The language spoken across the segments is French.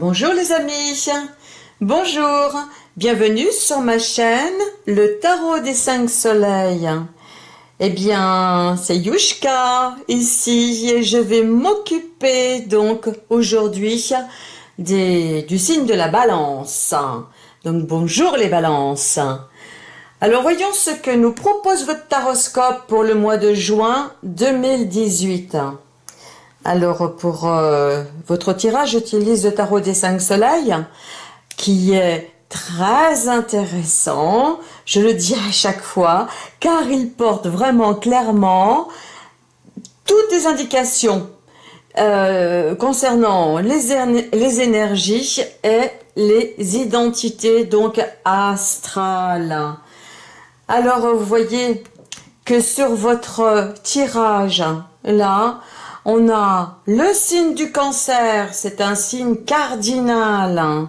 Bonjour les amis, bonjour, bienvenue sur ma chaîne, le tarot des cinq soleils. Eh bien, c'est Yushka ici et je vais m'occuper donc aujourd'hui du signe de la balance. Donc bonjour les balances. Alors voyons ce que nous propose votre taroscope pour le mois de juin 2018. Alors pour euh, votre tirage, j'utilise le tarot des cinq soleils qui est très intéressant, je le dis à chaque fois, car il porte vraiment clairement toutes les indications euh, concernant les, les énergies et les identités donc astrales. Alors vous voyez que sur votre tirage là, on a le signe du cancer, c'est un signe cardinal.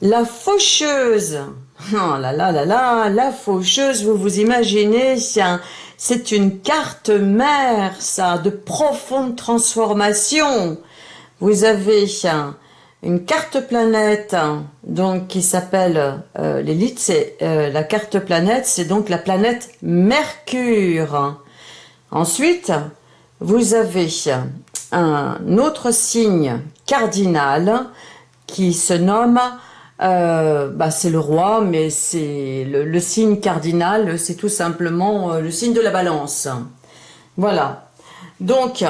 La faucheuse, oh là là là là, la faucheuse, vous vous imaginez, c'est une carte mère, ça, de profonde transformation. Vous avez une carte planète, donc qui s'appelle euh, l'élite, c'est euh, la carte planète, c'est donc la planète Mercure. Ensuite, vous avez un autre signe cardinal qui se nomme, euh, bah c'est le roi, mais c'est le, signe cardinal, c'est tout simplement euh, le signe de la balance. Voilà. Donc,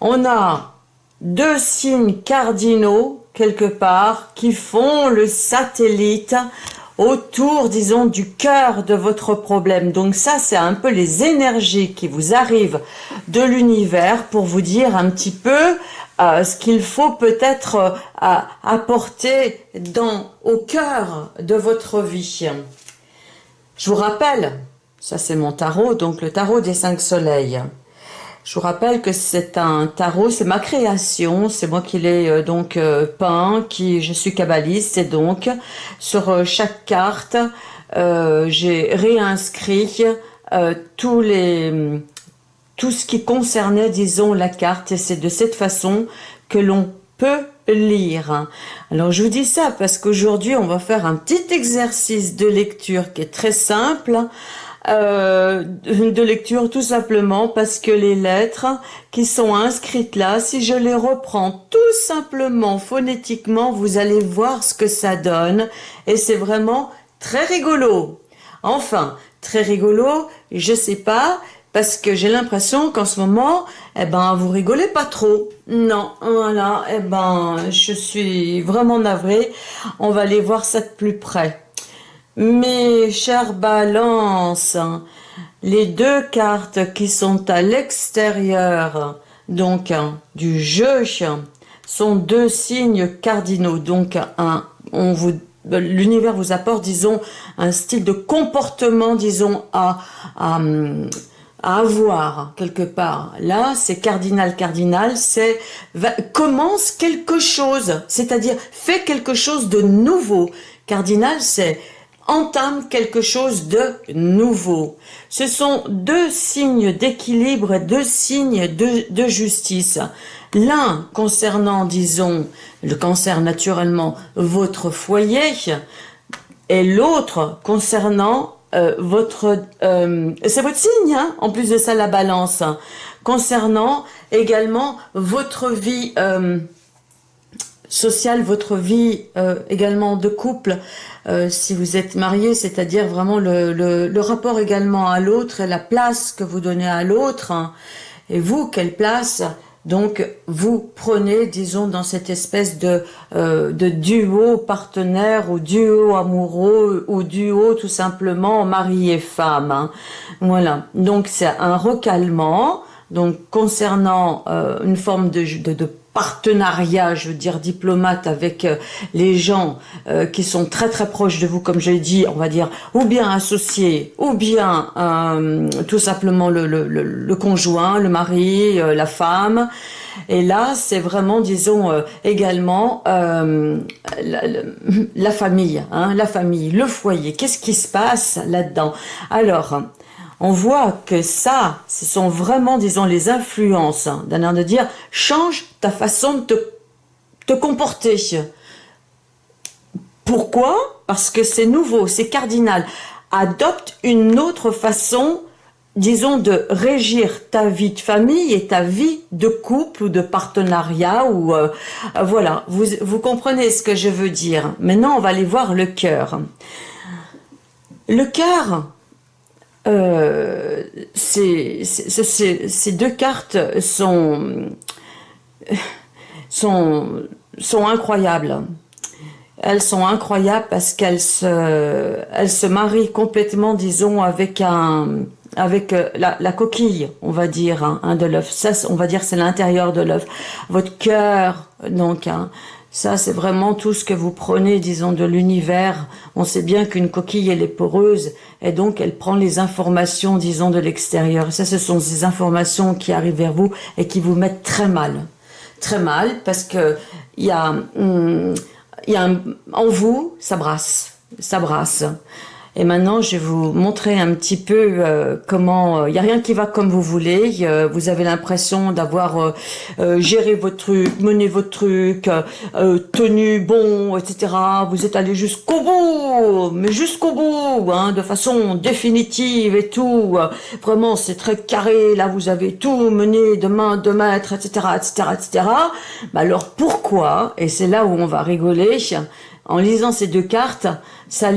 on a deux signes cardinaux, quelque part, qui font le satellite autour, disons, du cœur de votre problème. Donc ça, c'est un peu les énergies qui vous arrivent de l'univers pour vous dire un petit peu euh, ce qu'il faut peut-être euh, apporter dans, au cœur de votre vie. Je vous rappelle, ça c'est mon tarot, donc le tarot des cinq soleils. Je vous rappelle que c'est un tarot, c'est ma création, c'est moi qui l'ai euh, donc euh, peint, qui je suis kabbaliste et donc sur euh, chaque carte, j'ai réinscrit tous les tout ce qui concernait, disons, la carte, et c'est de cette façon que l'on peut lire. Alors je vous dis ça parce qu'aujourd'hui on va faire un petit exercice de lecture qui est très simple euh, de lecture tout simplement parce que les lettres qui sont inscrites là, si je les reprends tout simplement phonétiquement, vous allez voir ce que ça donne et c'est vraiment très rigolo. Enfin, très rigolo, je sais pas, parce que j'ai l'impression qu'en ce moment, eh ben, vous rigolez pas trop. Non, voilà, eh ben, je suis vraiment navrée. On va aller voir ça de plus près. Mes chères balances, les deux cartes qui sont à l'extérieur donc du jeu sont deux signes cardinaux. Donc l'univers vous apporte, disons, un style de comportement, disons, à, avoir quelque part. Là, c'est cardinal, cardinal, c'est commence quelque chose, c'est-à-dire fait quelque chose de nouveau. Cardinal, c'est entame quelque chose de nouveau. Ce sont deux signes d'équilibre deux signes de, de justice. L'un concernant, disons, le cancer naturellement, votre foyer, et l'autre concernant euh, votre... Euh, c'est votre signe, hein, en plus de ça, la balance. concernant également votre vie... Euh, sociale, votre vie également de couple, euh, si vous êtes marié, c'est-à-dire vraiment le, le, rapport également à l'autre et la place que vous donnez à l'autre. Hein. Et vous, quelle place? Donc vous prenez, disons, dans cette espèce de, euh, de duo partenaire ou duo amoureux ou duo tout simplement mari et femme. Hein. Voilà, donc c'est un recalement, donc concernant euh, une forme de partenariat, je veux dire diplomate avec euh, les gens euh, qui sont très très proches de vous, comme je l'ai dit, on va dire, ou bien associés, ou bien euh, tout simplement le, le, le, conjoint, le mari, la femme. Et là, c'est vraiment, disons, également la, la, famille, hein, la famille, le foyer. Qu'est-ce qui se passe là-dedans? Alors, on voit que ça, ce sont vraiment, disons, les influences d'un air de dire, change ta façon de te te comporter. Pourquoi? Parce que c'est nouveau, c'est cardinal. Adopte une autre façon disons, de régir ta vie de famille et ta vie de couple ou de partenariat ou euh, voilà, vous, vous comprenez ce que je veux dire. Maintenant, on va aller voir le cœur. Le cœur, euh, ces deux cartes sont, sont, sont incroyables. Elles sont incroyables parce qu'elles se, elles se marient complètement, disons, avec un, avec euh, la, coquille, on va dire, hein, hein, de l'œuf. Ça, on va dire, c'est l'intérieur de l'œuf. Votre cœur, donc, hein, ça, c'est vraiment tout ce que vous prenez, disons, de l'univers. On sait bien qu'une coquille, elle est poreuse, et donc elle prend les informations, disons, de l'extérieur. Ça, ce sont ces informations qui arrivent vers vous et qui vous mettent très mal. Très mal, parce que il y a, hum, y a en vous, ça brasse. Ça brasse. Et maintenant, je vais vous montrer un petit peu euh, comment... Il euh, n'y a rien qui va comme vous voulez. vous avez l'impression d'avoir euh, géré votre truc, mené votre truc, tenu bon, etc. Vous êtes allé jusqu'au bout, mais jusqu'au bout, hein, de façon définitive et tout. Vraiment, c'est très carré. Là, vous avez tout mené de main, de maître, etc., etc., etc. alors, pourquoi? Et c'est là où on va rigoler en lisant ces deux cartes, ça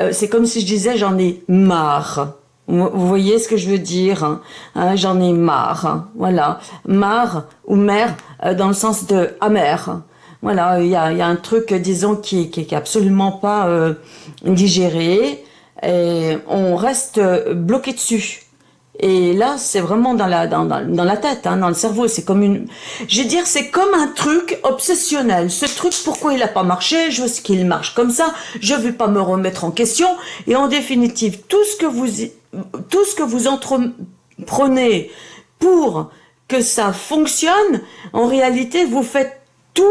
euh, c'est comme si je disais j'en ai marre. Vous voyez ce que je veux dire hein, hein J'en ai marre. Voilà, marre ou mère euh, dans le sens de amer. Voilà, il y a, y a, un truc, disons, qui, qui, qui est absolument pas euh, digéré et on reste bloqué dessus. Et là, c'est vraiment dans la, dans, dans, la tête, hein, dans le cerveau. C'est comme une... Je dire, c'est comme un truc obsessionnel. Ce truc, pourquoi il n'a pas marché Je veux qu'il marche comme ça. Je vais pas me remettre en question. Et en définitive, tout ce que vous, tout ce que vous entreprenez pour que ça fonctionne, en réalité, vous faites tout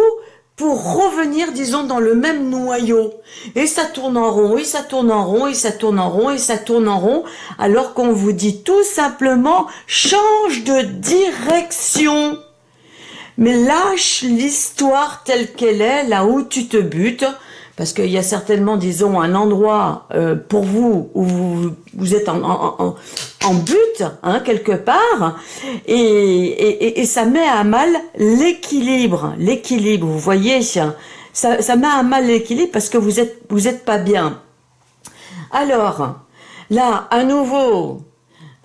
pour revenir, disons, dans le même noyau. Et ça tourne en rond, et ça tourne en rond, et ça tourne en rond, et ça tourne en rond, alors qu'on vous dit tout simplement, change de direction. Mais lâche l'histoire telle qu'elle est, là où tu te butes, parce qu'il y a certainement, disons, un endroit euh, pour vous où vous, vous êtes en, en, en, but, hein, quelque part, et, et, et, ça met à mal l'équilibre, l'équilibre, vous voyez, ça, ça met à mal l'équilibre parce que vous êtes, vous êtes pas bien. Alors, là, à nouveau,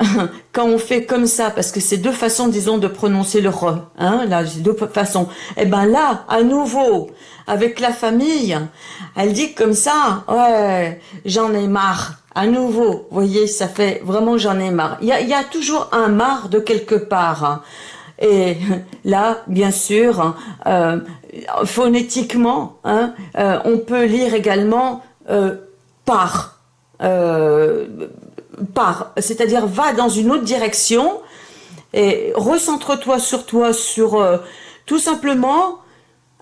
quand on fait comme ça, parce que c'est deux façons, disons, de prononcer le re, hein, là, deux façons. Et eh ben là, à nouveau, avec la famille, elle dit comme ça, ouais, j'en ai marre. À nouveau, vous voyez, ça fait vraiment j'en ai marre. Il y a, toujours un marre de quelque part. Et là, bien sûr, euh, phonétiquement, hein, euh, on peut lire également euh, par, euh, par, c'est-à-dire va dans une autre direction et recentre-toi sur toi, sur euh, tout simplement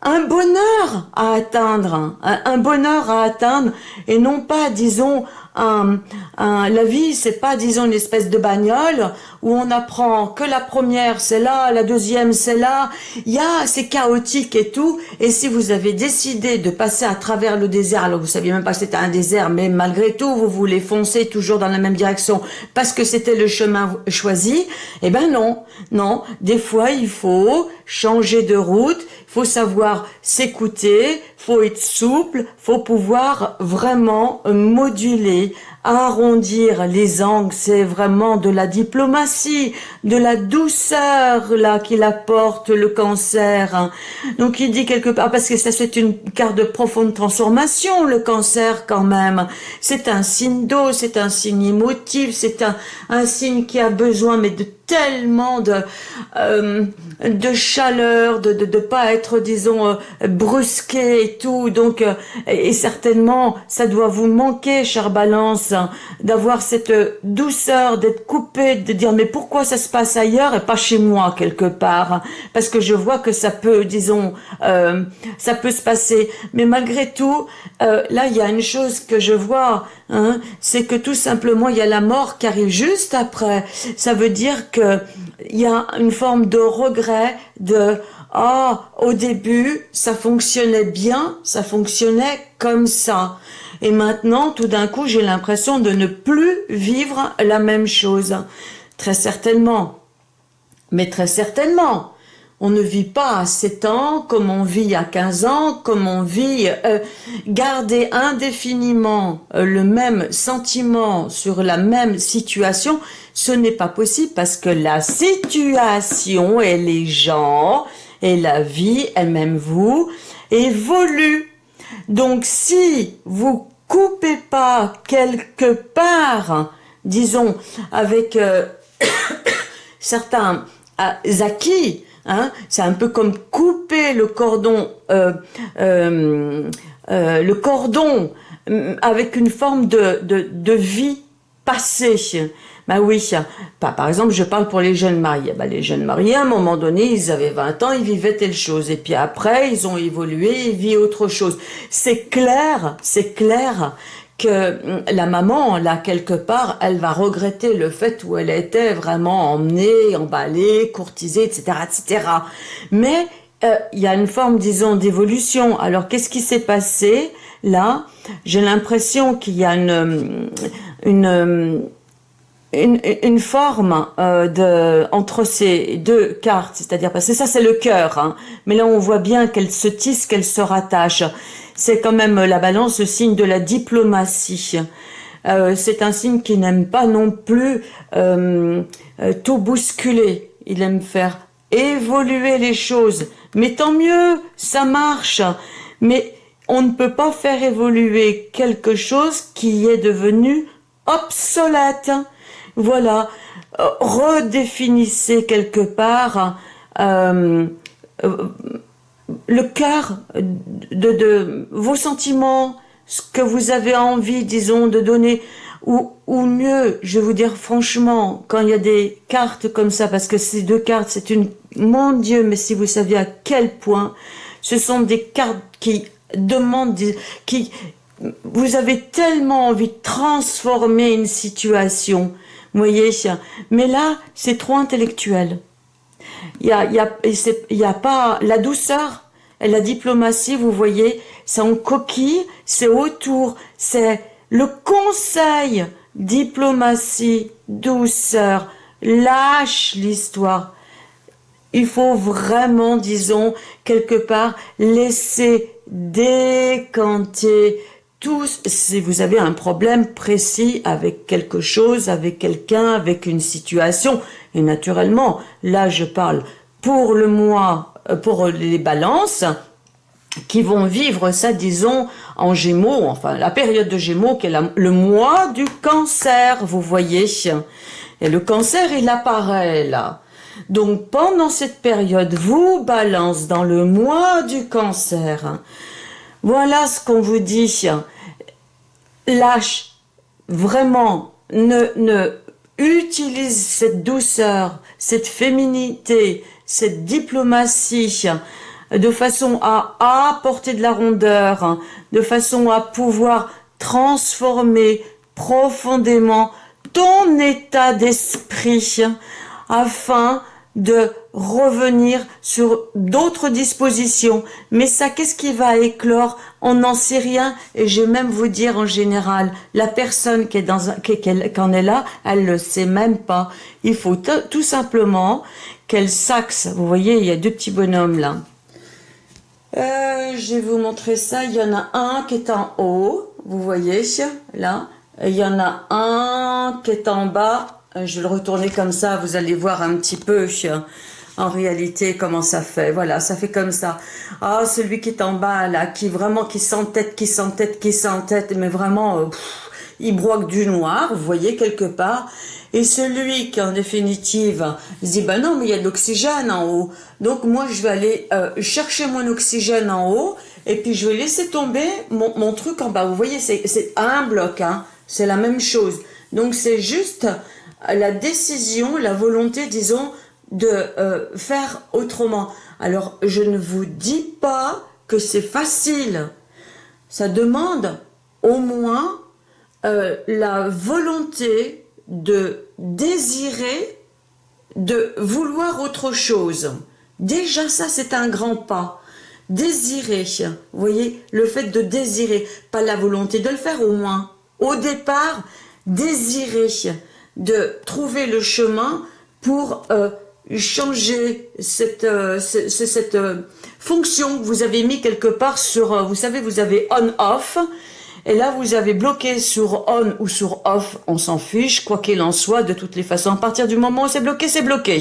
un bonheur à atteindre, un, bonheur à atteindre, et non pas, disons, la vie, c'est pas, disons, une espèce de bagnole où on apprend que la première c'est là, la deuxième c'est là, il y a, c'est chaotique et tout, et si vous avez décidé de passer à travers le désert, alors vous saviez même pas que c'était un désert, mais malgré tout, vous voulez foncer toujours dans la même direction parce que c'était le chemin choisi, eh ben non, non, des fois il faut changer de route, faut savoir s'écouter, faut être souple, faut pouvoir vraiment moduler, arrondir les angles, c'est vraiment de la diplomatie, de la douceur là qu'il apporte le cancer. Donc il dit quelque part, parce que ça c'est une carte de profonde transformation, le cancer quand même. C'est un signe d'eau, c'est un signe émotif, c'est un, signe qui a besoin mais de tellement de, euh, de chaleur, de, de, de pas être, disons, euh, brusqué et tout. Donc, euh, et certainement, ça doit vous manquer, chère Balance. Hein, d'avoir cette douceur, d'être coupé, de dire mais pourquoi ça se passe ailleurs et pas chez moi quelque part Parce que je vois que ça peut, disons, euh, ça peut se passer. Mais malgré tout, euh, là il y a une chose que je vois, hein, c'est que tout simplement il y a la mort qui arrive juste après. Ça veut dire que il y a une forme de regret, de ah, au début, ça fonctionnait bien, ça fonctionnait comme ça. Et maintenant, tout d'un coup, j'ai l'impression de ne plus vivre la même chose. Très certainement. Mais très certainement. On ne vit pas à 7 ans comme on vit à 15 ans, comme on vit... Euh, garder indéfiniment euh, le même sentiment sur la même situation, ce n'est pas possible parce que la situation et les gens et la vie, et même vous, évolue. Donc si vous coupez pas quelque part, disons, avec euh, certains euh, acquis, hein, c'est un peu comme couper le cordon, euh, le cordon avec une forme de, de vie passée. Bah oui, par exemple, je parle pour les jeunes mariés. Bah, les jeunes mariés, à un moment donné, ils avaient 20 ans, ils vivaient telle chose. Et puis après, ils ont évolué, ils vivent autre chose. C'est clair, c'est clair que hum, la maman, là, quelque part, elle va regretter le fait où elle était vraiment emmenée, emballée, courtisée, etc., etc. Mais euh, il y a une forme, disons, d'évolution. Alors, qu'est-ce qui s'est passé là? J'ai l'impression qu'il y a une, hum, une, forme euh, de entre ces deux cartes, c'est-à-dire parce que ça c'est le cœur, hein, mais là on voit bien qu'elle se tisse, qu'elle se rattache. C'est quand même la balance, le signe de la diplomatie. Euh, c'est un signe qui n'aime pas non plus euh, tout bousculer. Il aime faire évoluer les choses. Mais tant mieux, ça marche. Mais on ne peut pas faire évoluer quelque chose qui est devenu obsolète. Voilà, euh, redéfinissez quelque part euh, euh, le cœur de, de, vos sentiments, ce que vous avez envie, disons, de donner, ou, ou mieux, je vais vous dire franchement, quand il y a des cartes comme ça, parce que ces deux cartes, c'est une... Mon Dieu, mais si vous saviez à quel point, ce sont des cartes qui demandent, qui... Vous avez tellement envie de transformer une situation, vous voyez Mais là, c'est trop intellectuel. Il y a, pas la douceur et la diplomatie, vous voyez, c'est en coquille, c'est autour, c'est le conseil, diplomatie, douceur, lâche l'histoire. Il faut vraiment, disons, quelque part, laisser décanter si vous avez un problème précis avec quelque chose, avec quelqu'un, avec une situation, et naturellement, là je parle pour le mois, euh, pour les balances, qui vont vivre ça, disons, en gémeaux, enfin la période de gémeaux qui est le mois du cancer, vous voyez. Et le cancer, il apparaît là. Donc pendant cette période, vous balance dans le mois du cancer. Voilà ce qu'on vous dit. Lâche, vraiment, ne, ne utilise cette douceur, cette féminité, cette diplomatie, de façon à apporter de la rondeur, de façon à pouvoir transformer profondément ton état d'esprit afin de revenir sur d'autres dispositions. Mais ça, qu'est-ce qui va éclore On n'en sait rien. Et je vais même vous dire en général, la personne qui est dans un, qui, est là, elle le sait même pas. Il faut tout simplement qu'elle saxe. Vous voyez, il y a deux petits bonhommes là. Euh, je vais vous montrer ça. Il y en a un qui est en haut. Vous voyez, là. Il y en a un qui est en bas je vais le retourner comme ça, vous allez voir un petit peu en réalité comment ça fait. Voilà, ça fait comme ça. Ah, celui qui est en bas là, qui vraiment qui s'entête, qui s'entête, qui s'entête, mais vraiment, euh, il broque du noir, vous voyez quelque part. Et celui qui en définitive se dit, ben non, mais il y a de l'oxygène en haut. Donc moi, je vais aller euh, chercher mon oxygène en haut, et puis je vais laisser tomber mon, mon truc en bas. Vous voyez, c'est un bloc, hein c'est la même chose. Donc c'est juste la décision, la volonté, disons, de euh, faire autrement. Alors, je ne vous dis pas que c'est facile. Ça demande au moins euh, la volonté de désirer, de vouloir autre chose. Déjà, ça, c'est un grand pas. Désirer, vous voyez, le fait de désirer, pas la volonté de le faire au moins. Au départ, désirer de trouver le chemin pour euh, changer cette, euh, cette, euh, fonction que vous avez mis quelque part sur, euh, vous savez, vous avez on-off, et là vous avez bloqué sur on ou sur off, on s'en fiche, quoi qu'il en soit, de toutes les façons, à partir du moment où c'est bloqué, c'est bloqué.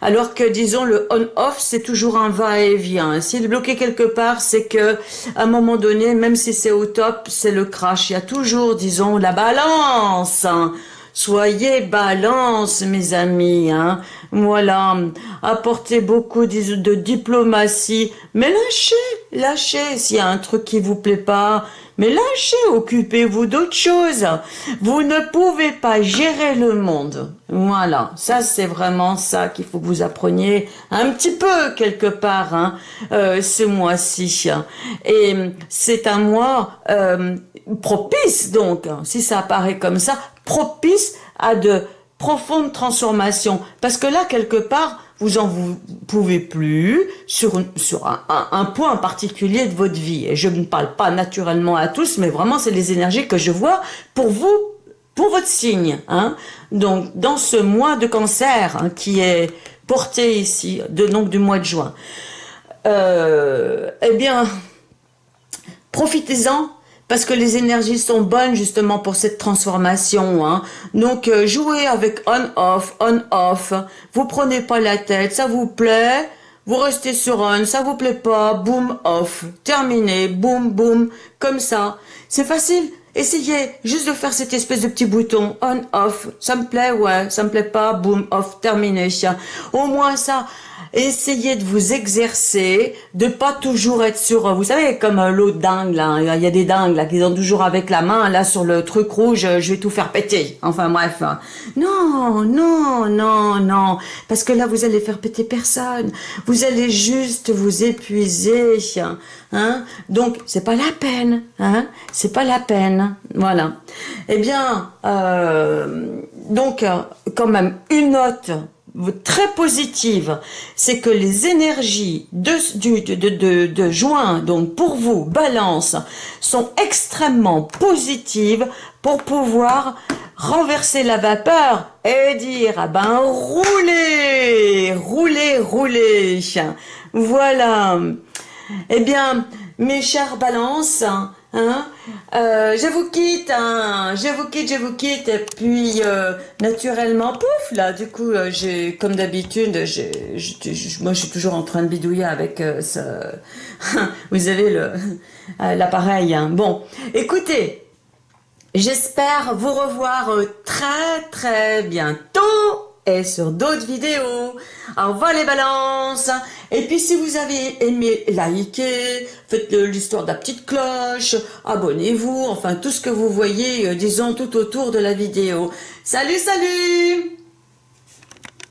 Alors que, disons, le on-off, c'est toujours un va-et-vient. S'il est bloqué quelque part, c'est que, à un moment donné, même si c'est au top, c'est le crash. Il y a toujours, disons, la balance. Soyez balance, mes amis. Hein. Voilà, apportez beaucoup de, diplomatie. Mais lâchez, lâchez s'il y a un truc qui vous plaît pas. Mais lâchez, occupez-vous d'autre chose. Vous ne pouvez pas gérer le monde. Voilà, ça c'est vraiment ça qu'il faut que vous appreniez un petit peu quelque part hein, euh, ce mois-ci. Et c'est un mois euh, propice donc, si ça apparaît comme ça, propice à de profondes transformations. Parce que là, quelque part, vous en vous pouvez plus sur, un, point particulier de votre vie. Et je ne parle pas naturellement à tous, mais vraiment, c'est les énergies que je vois pour vous, pour votre signe. Hein. Donc, dans ce mois de cancer hein, qui est porté ici, de, donc du mois de juin, euh, eh bien, profitez-en parce que les énergies sont bonnes justement pour cette transformation. Hein. Donc euh, jouez avec on-off, on-off, vous prenez pas la tête, ça vous plaît, vous restez sur on, ça vous plaît pas, boom, off, terminé, boom, boom, comme ça. C'est facile, essayez juste de faire cette espèce de petit bouton. On-off, ça me plaît, ouais, ça me plaît pas, boom, off, terminé. Au moins ça, essayez de vous exercer, de pas toujours être sur, vous savez, comme euh, l'autre dingue là, il y a des dingues là qui sont toujours avec la main là sur le truc rouge, euh, je vais tout faire péter. Enfin bref, non, non, non, non, parce que là vous allez faire péter personne, vous allez juste vous épuiser, hein. Donc c'est pas la peine, hein, c'est pas la peine, voilà. Eh bien, euh, donc quand même une note très positive, c'est que les énergies de, juin, donc pour vous, balance, sont extrêmement positives pour pouvoir renverser la vapeur et dire, ah ben, roulez, roulez, roulez. Voilà. Eh bien, mes chers balances, Hein euh, je vous quitte, hein, je vous quitte, je vous quitte, et puis euh, naturellement, pouf, là, du coup, euh, j'ai, comme d'habitude, moi je suis toujours en train de bidouiller avec ce, vous avez le l'appareil. Hein. Bon, écoutez, j'espère vous revoir très très bientôt et sur d'autres vidéos. Au revoir les balances Et puis si vous avez aimé, likez, faites l'histoire de la petite cloche, abonnez-vous, enfin tout ce que vous voyez, euh, disons, tout autour de la vidéo. Salut, salut